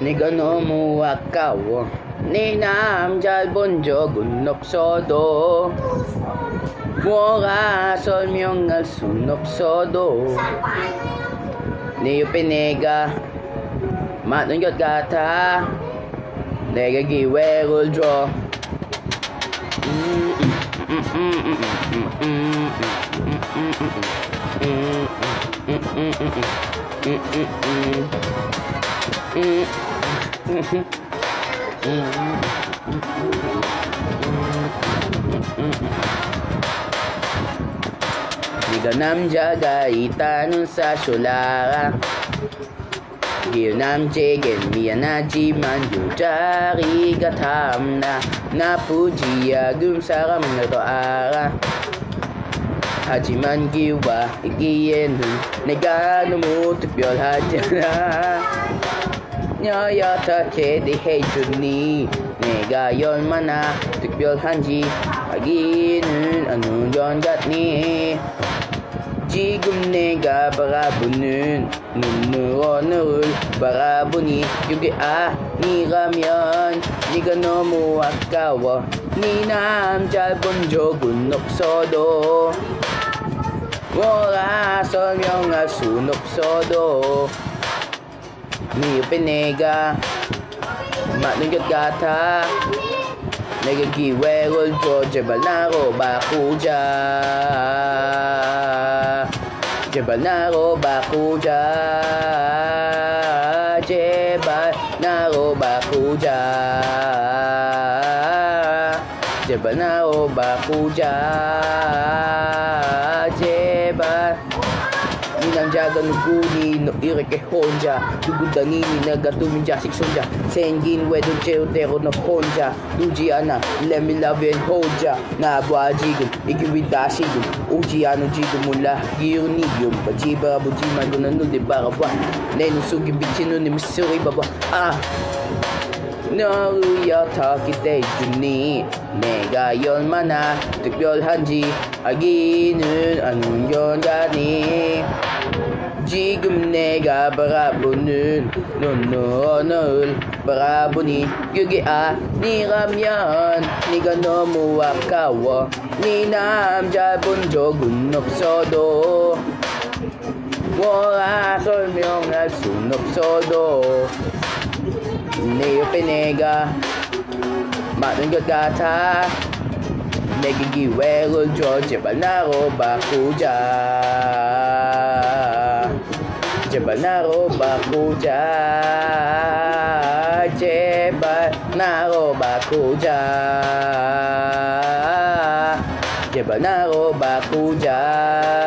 네가 너무 아까워 네 남잘 본 적은 없어도 뭐가 설명할 순 없어도 네 옆에 내가 많은 것 같아 내가 기회를 줘 Diganam jagaitan sa solara Ginam jegen miyanaji manjutari gatamna Napujiya gumsaram na toara 하지만 기와 이기에는 내가 너무 특별하잖아 여여떻게 대해주니? 내가 얼마나 특별한지 알기는 어느 건 같니? 지금 내가 바라보는 눈으로 너를 바라보니 그게 아니라면 네가 너무 아까워. 네 남자 본 적은 없어도 뭐라 설명할 순 없어도 Mio Penega Manugot Gata Nagagiwerol ko Jebalnaro Bakuja Jebalnaro Bakuja Jebalnaro Bakuja Jebalnaro Bakuja Jebalnaro Bakuja 이 남자가 누구니 너 이렇게 혼자 누구다니 내가 두민 자식 손자 생긴 외도죄대로 너 혼자 누지 않아 Let me love you ya 나봐 지금 이게 왜 다시 좀 오지 않은지도 몰라 기운이 좀 바지 바보지만 너는 눈에 바라봐 내 눈 속에 비친 눈에 미소리 봐봐 아 너를 어떻게 대주니 내가 얼마나 특별한지 알기는 아는 연가니 지금 내가 바라보는 눈으로 너를 바라보니 그게 아니라면 네가 너무 아까워. 네 남자 본 적은 없어도 뭐라 설명할 순 없어도 내 옆에 내가 많은 것 같아. 내게 기회를 줘. 제발 나로 바꾸자 Jebanaro Bakuja Jebanaro Bakuja Jebanaro Bakuja.